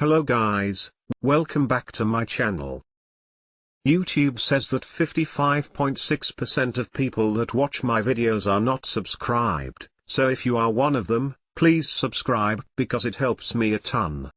Hello guys, welcome back to my channel. YouTube says that 55.6% of people that watch my videos are not subscribed, so if you are one of them, please subscribe because it helps me a ton.